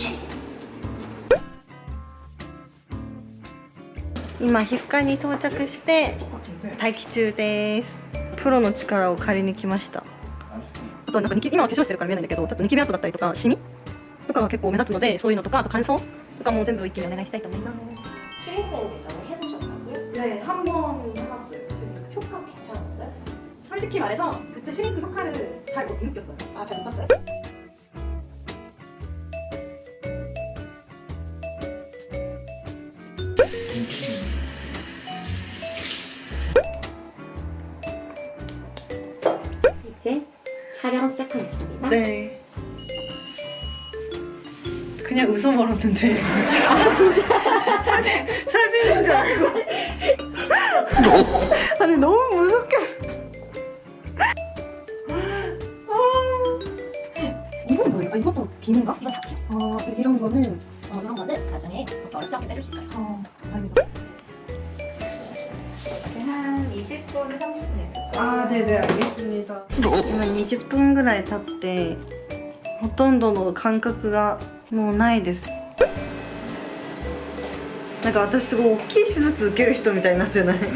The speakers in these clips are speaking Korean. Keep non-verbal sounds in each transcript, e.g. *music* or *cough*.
ち今皮膚科に到着して待機中ですプロの力を借りに来ましたあとなんか今は化粧してるから見えないんだけどちょっとニキビ跡だったりとかシミとかが結構目立つのでそういうのとかあと乾燥とかも全部一気にお願いしたいと思います실네한번해봤어요실링크효과괜찮았어요솔직히말해서그때실링크효과를잘못느꼈어요아잘못봤어요 촬영 시작하겠습니다. 네. 그냥 웃어 멀었는데 아, 사진, 사진인 줄 알고 *laughs* 아니 너무 무섭게 아. 이건 뭐예요? 아, 이것도 비는 거? 이건 잡채 어, 이런 거는 어, 이런 거는 나중에 어렵게 빼수 있어요 어, 아니. 한 20분, 30분 했어요 아네네알겠습니다今20分ぐらい経ってほとんどの感覚がもうないですなんか私すごい大きい手術受ける人みたいになってない *laughs*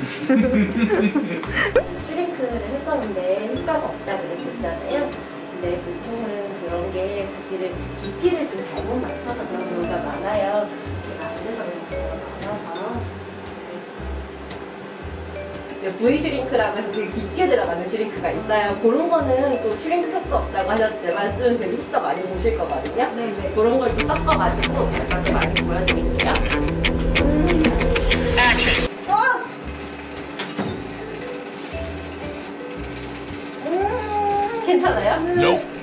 부위 슈링크라고 해서 되게 깊게 들어가는 슈링크가 있어요. 그런 거는 또 슈링크 효과 없다고 하셨지만 쓰는 되게 효과 많이 보실 거거든요. 네네. 네. 그런 걸 또 섞어가지고 제가 좀 많이 보여드릴게요. 음. 액 어? 음. 괜찮아요? n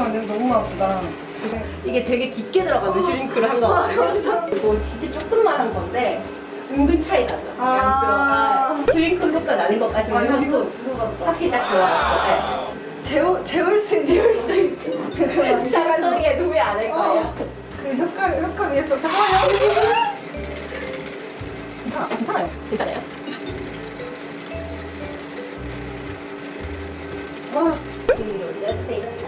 완전 너무 아프다. 이게 되게 깊게 들어가서 슈링크를 한 거거든요. 아, 이거 진짜 조금만 한 건데 은근 차이 나죠. 아 슈링크 효과 나는 것까지는 아, 하 확실히 딱들어갔어 네. 재울, 재울 수 재울 수 있어. 작은 소리에 누비 안할 거예요. 어, 그 효과, 효과 위해서 잠깐만요. 어, 괜찮아, 괜찮아요. 괜찮아요? 와. 올려주세요.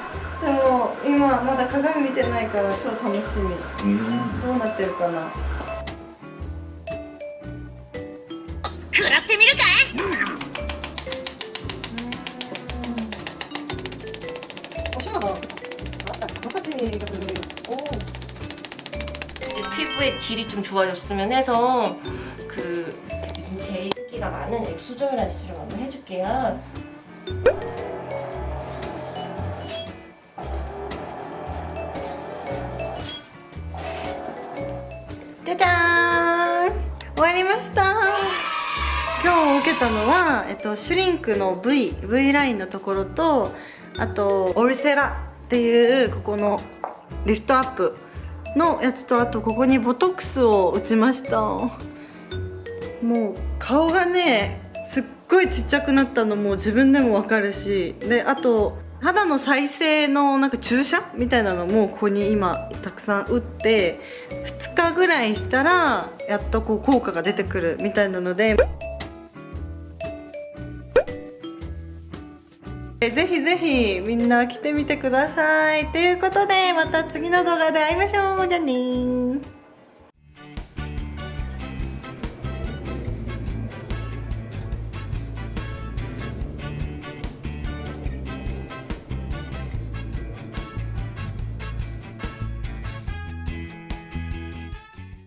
아나今まだ鏡見てな나から超나しみうんどうなってるかな食らってみるかい피부의 아, 음. 음. 어, 질이 좀 좋아졌으면 해서 그 요즘 제일 인기가 많은 엑소점이라는 시술을 한번 해줄게요. じゃーん終わりました今日受けたのは、えっと、シュリンクの V, v ラインのところとあとオルセラっていうここのリフトアップのやつとあとここにボトックスを打ちましたもう顔がねすっごいちっちゃくなったのも自分でもわかるしであと肌の再生のなんか注射みたいなのもここに今たくさん打って2日ぐらいしたらやっとこう効果が出てくるみたいなので。ぜひぜひみんな来てみてください。ということでまた次の動画で会いましょうじゃあね